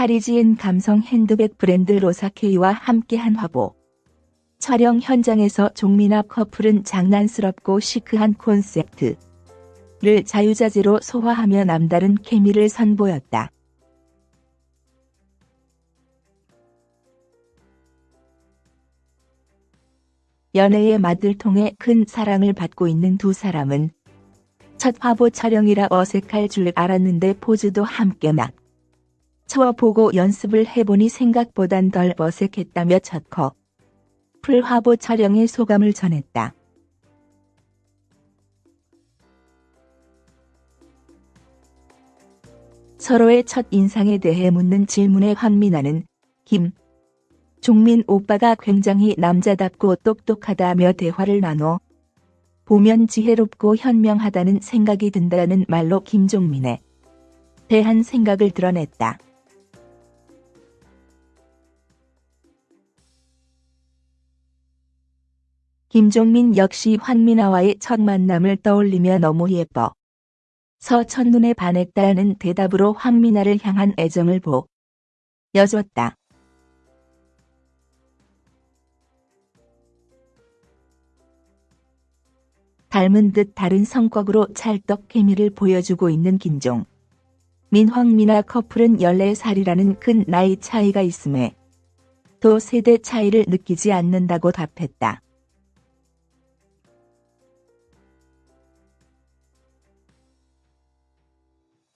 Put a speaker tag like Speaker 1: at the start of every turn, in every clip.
Speaker 1: 파리지엔 감성 핸드백 브랜드 로사케이와 함께한 화보. 촬영 현장에서 종민아 커플은 장난스럽고 시크한 콘셉트를 자유자재로 소화하며 남다른 케미를 선보였다. 연애의 맛을 통해 큰 사랑을 받고 있는 두 사람은 첫 화보 촬영이라 어색할 줄 알았는데 포즈도 함께 막 쳐보고 연습을 해보니 생각보단 덜 어색했다며 첫 커플 화보 촬영의 소감을 전했다. 서로의 첫 인상에 대해 묻는 질문에 황민아는 김 종민 오빠가 굉장히 남자답고 똑똑하다며 대화를 나눠 보면 지혜롭고 현명하다는 생각이 든다는 말로 김종민에 대한 생각을 드러냈다. 김종민 역시 황민아와의 첫 만남을 떠올리며 너무 예뻐. 서 첫눈에 반했다는 대답으로 황민아를 향한 애정을 보 여줬다. 닮은 듯 다른 성격으로 찰떡 케미를 보여주고 있는 김종. 민황미나 커플은 14살이라는 큰 나이 차이가 있음에 또 세대 차이를 느끼지 않는다고 답했다.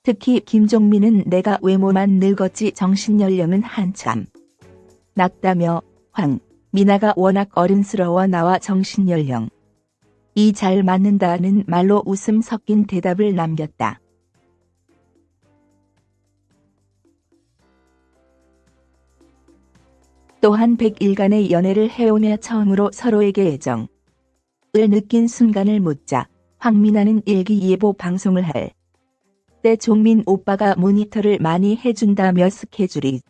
Speaker 1: 특히 김종민은 내가 외모만 늙었지 정신연령은 한참. 낮다며 황, 미나가 워낙 어른스러워 나와 정신연령. 이 잘 맞는다는 말로 웃음 섞인 대답을 남겼다. 또한 100일간의 연애를 해오며 처음으로 서로에게 애정을 느낀 순간을 묻자 황민아는 일기예보 방송을 할 때 종민 오빠가 모니터를 많이 해준다며 스케줄이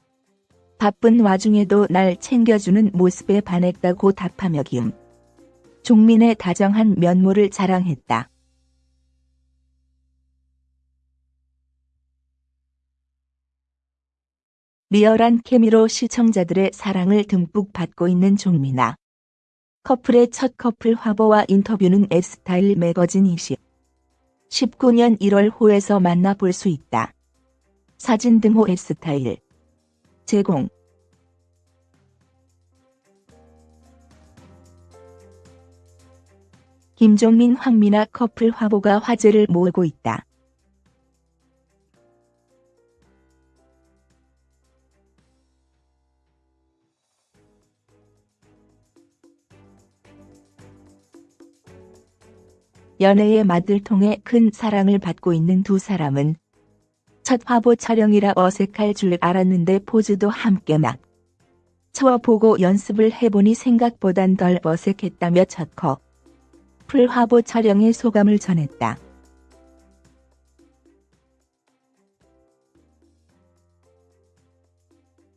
Speaker 1: 바쁜 와중에도 날 챙겨주는 모습에 반했다고 답하며 김 종민의 다정한 면모를 자랑했다. 리얼한 케미로 시청자들의 사랑을 듬뿍 받고 있는 종민아. 커플의 첫 커플 화보와 인터뷰는 F스타일 매거진 20. 19년 1월 호에서 만나볼 수 있다. 사진 등호 F스타일 제공 김종민 황미나 커플 화보가 화제를 모으고 있다. 연애의 맛을 통해 큰 사랑을 받고 있는 두 사람은 첫 화보 촬영이라 어색할 줄 알았는데 포즈도 함께 막 쳐보고 연습을 해보니 생각보단 덜 어색했다며 첫 커플 화보 촬영의 소감을 전했다.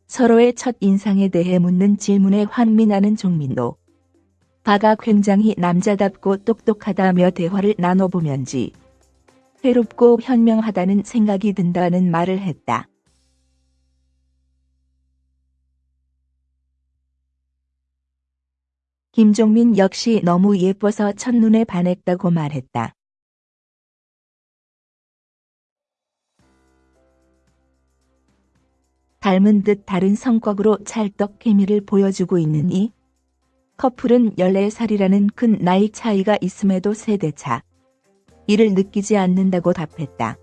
Speaker 1: 서로의 첫 인상에 대해 묻는 질문에 환민하는 종민도 바가 굉장히 남자답고 똑똑하다며 대화를 나눠보면지 새롭고 현명하다는 생각이 든다는 말을 했다. 김종민 역시 너무 예뻐서 첫눈에 반했다고 말했다. 닮은 듯 다른 성격으로 찰떡 케미를 보여주고 있는 이 커플은 14살이라는 큰 나이 차이가 있음에도 세대차 이를 느끼지 않는다고 답했다.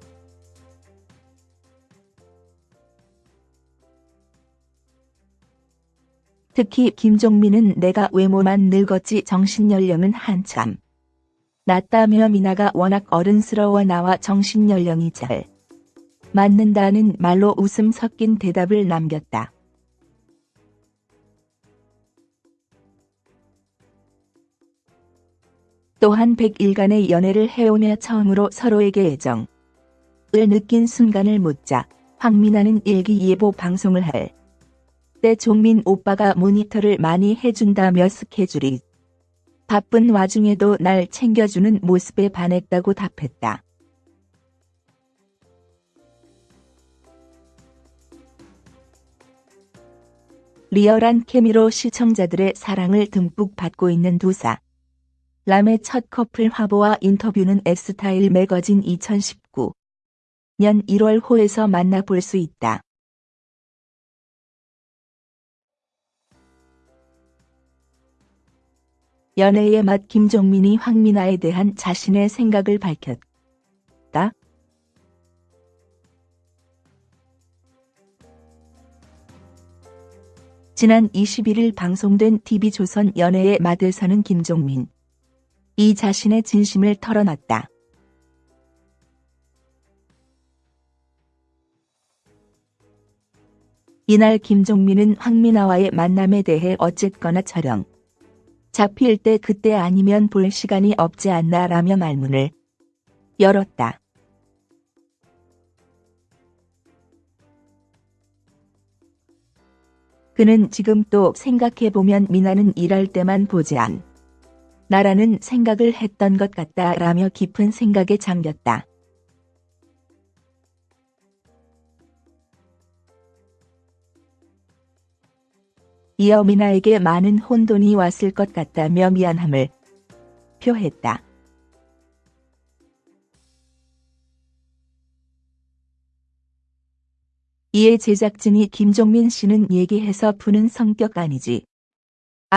Speaker 1: 특히 김종민은 내가 외모만 늙었지 정신연령은 한참 낮다며 미나가 워낙 어른스러워 나와 정신연령이 잘 맞는다는 말로 웃음 섞인 대답을 남겼다. 또한 100일간의 연애를 해오며 처음으로 서로에게 애정을 느낀 순간을 묻자 황민아는 일기예보 방송을 할 때 종민 오빠가 모니터를 많이 해준다며 스케줄이 바쁜 와중에도 날 챙겨주는 모습에 반했다고 답했다. 리얼한 케미로 시청자들의 사랑을 듬뿍 받고 있는 두사. 람의 첫 커플 화보와 인터뷰는 엑스타일 매거진 2019 년 1월 호에서 만나볼 수 있다. 연애의 맛 김종민이 황미나에 대한 자신의 생각을 밝혔다. 지난 21일 방송된 TV조선 연애의 맛에서는 김종민 이 자신의 진심을 털어놨다. 이날 김종민은 황미나와의 만남에 대해 어쨌거나 촬영 잡힐 때 그때 아니면 볼 시간이 없지 않나 라며 말문을 열었다. 그는 지금 또 생각해보면 미나는 일할 때만 보지 않. 나라는 생각을 했던 것 같다 라며 깊은 생각에 잠겼다. 이어 미나에게 많은 혼돈이 왔을 것 같다며 미안함을 표했다. 이에 제작진이 김종민 씨는 얘기해서 푸는 성격 아니지.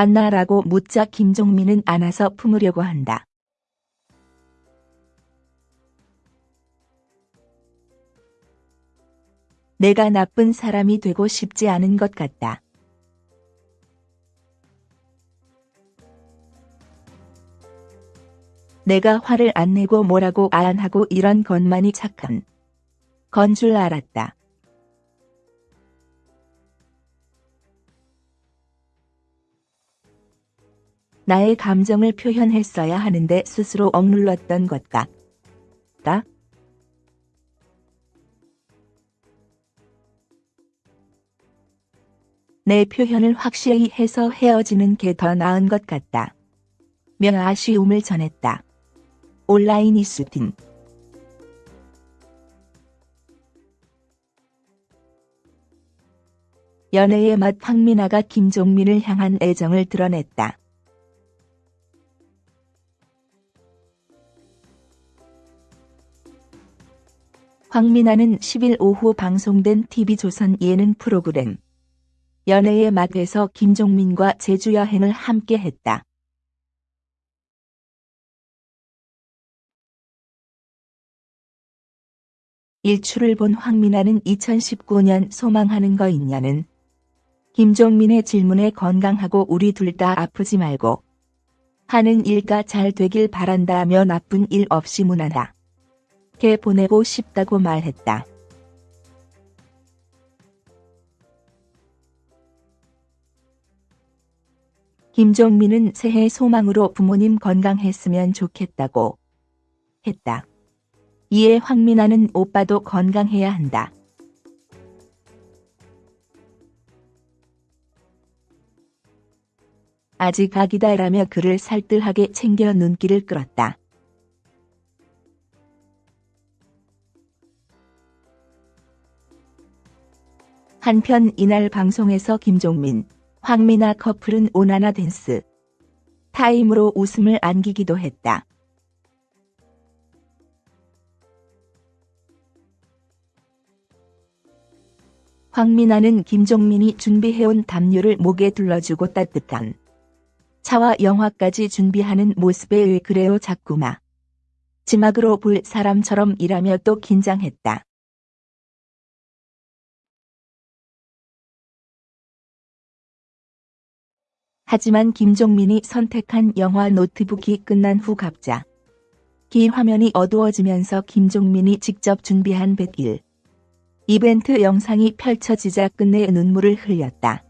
Speaker 1: 안나라고 묻자 김종민은 안아서 품으려고 한다. 내가 나쁜 사람이 되고 싶지 않은 것 같다. 내가 화를 안 내고 뭐라고 안 하고 이런 것만이 착한 건 줄 알았다. 나의 감정을 표현했어야 하는데 스스로 억눌렀던 것 같다. 내 표현을 확실히 해서 헤어지는 게 더 나은 것 같다. 며 아쉬움을 전했다. 온라인 이슈팀 연애의 맛 황미나가 김종민을 향한 애정을 드러냈다. 황미나는 10일 오후 방송된 TV조선 예능 프로그램 연애의 맛에서 김종민과 제주 여행을 함께 했다. 일출을 본 황미나는 2019년 소망하는 거 있냐는 김종민의 질문에 건강하고 우리 둘 다 아프지 말고 하는 일가 잘 되길 바란다며 나쁜 일 없이 무난하. 게 보내고 싶다고 말했다. 김종민은 새해 소망으로 부모님 건강했으면 좋겠다고 했다. 이에 황미나는 오빠도 건강해야 한다. 아직 아기다라며 그를 살뜰하게 챙겨 눈길을 끌었다. 한편 이날 방송에서 김종민, 황미나 커플은 오나나 댄스 타임으로 웃음을 안기기도 했다. 황미나는 김종민이 준비해온 담요를 목에 둘러주고 따뜻한 차와 영화까지 준비하는 모습에 왜 그래요 자꾸마. 지막으로 볼 사람처럼 일하며 또 긴장했다. 하지만 김종민이 선택한 영화 노트북이 끝난 후 갑자 기 화면이 어두워지면서 김종민이 직접 준비한 100일 이벤트 영상이 펼쳐지자 끝내 눈물을 흘렸다.